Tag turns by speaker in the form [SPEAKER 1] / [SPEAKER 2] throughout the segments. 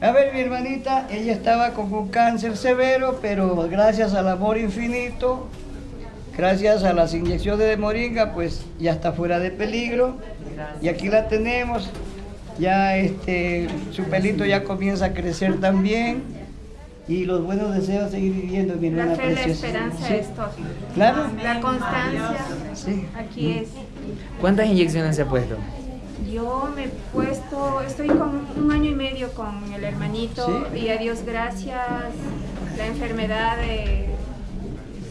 [SPEAKER 1] A ver, mi hermanita, ella estaba con un cáncer severo, pero gracias al amor infinito, gracias a las inyecciones de moringa, pues ya está fuera de peligro. Y aquí la tenemos, ya este, su pelito ya comienza a crecer también. Y los buenos deseos seguir viviendo, mi hermana
[SPEAKER 2] La fe, la esperanza
[SPEAKER 1] Sí,
[SPEAKER 2] es todo.
[SPEAKER 1] Claro.
[SPEAKER 2] La constancia,
[SPEAKER 1] Sí.
[SPEAKER 2] aquí es.
[SPEAKER 3] ¿Cuántas inyecciones se ha puesto?
[SPEAKER 2] Yo me he puesto, estoy con un año y con el hermanito
[SPEAKER 1] Sí.
[SPEAKER 2] y a Dios gracias, la enfermedad eh,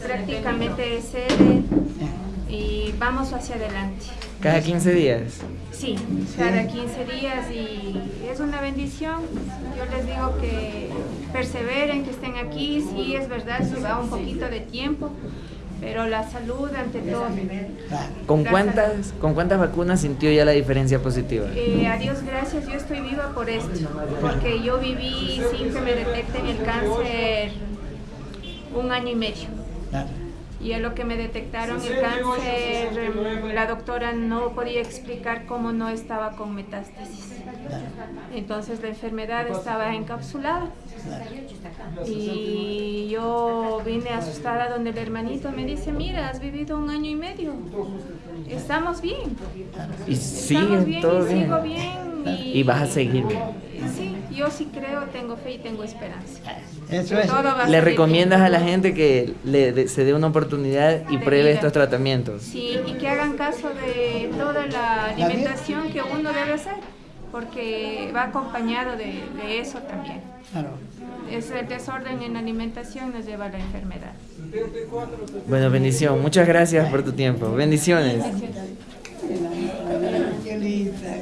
[SPEAKER 2] prácticamente cede y vamos hacia adelante.
[SPEAKER 3] ¿Cada 15 días?
[SPEAKER 2] Sí, cada 15 días y es una bendición. Yo les digo que perseveren, que estén aquí. Sí, es verdad, se va un poquito de tiempo, pero la salud ante todo.
[SPEAKER 3] ¿Con cuántas, ¿Con cuántas vacunas sintió ya la diferencia positiva?
[SPEAKER 2] Eh, a Dios gracias, yo estoy por esto, porque yo viví sin que me detecten el cáncer un año y medio. Y a lo que me detectaron el cáncer, la doctora no podía explicar cómo no estaba con metástasis. Entonces la enfermedad estaba encapsulada. Y yo vine asustada donde el hermanito me dice, mira, has vivido un año y medio. Estamos bien.
[SPEAKER 3] Y
[SPEAKER 2] Estamos bien y sigo bien. Y,
[SPEAKER 3] Y vas a seguir bien.
[SPEAKER 2] Sí, yo sí creo, tengo fe y tengo esperanza.
[SPEAKER 1] Eso es.
[SPEAKER 3] ¿Le recomiendas
[SPEAKER 2] bien.
[SPEAKER 3] a la gente que le de- se dé una oportunidad y
[SPEAKER 2] De
[SPEAKER 3] pruebe
[SPEAKER 2] vida.
[SPEAKER 3] estos tratamientos?
[SPEAKER 2] Sí, y que hagan caso de toda la alimentación que uno debe hacer, porque va acompañado de, de eso también.
[SPEAKER 1] Claro.
[SPEAKER 2] Es el desorden en la alimentación nos lleva a la enfermedad.
[SPEAKER 3] Bueno, bendición. Muchas gracias por tu tiempo. Bendiciones.
[SPEAKER 1] Qué linda.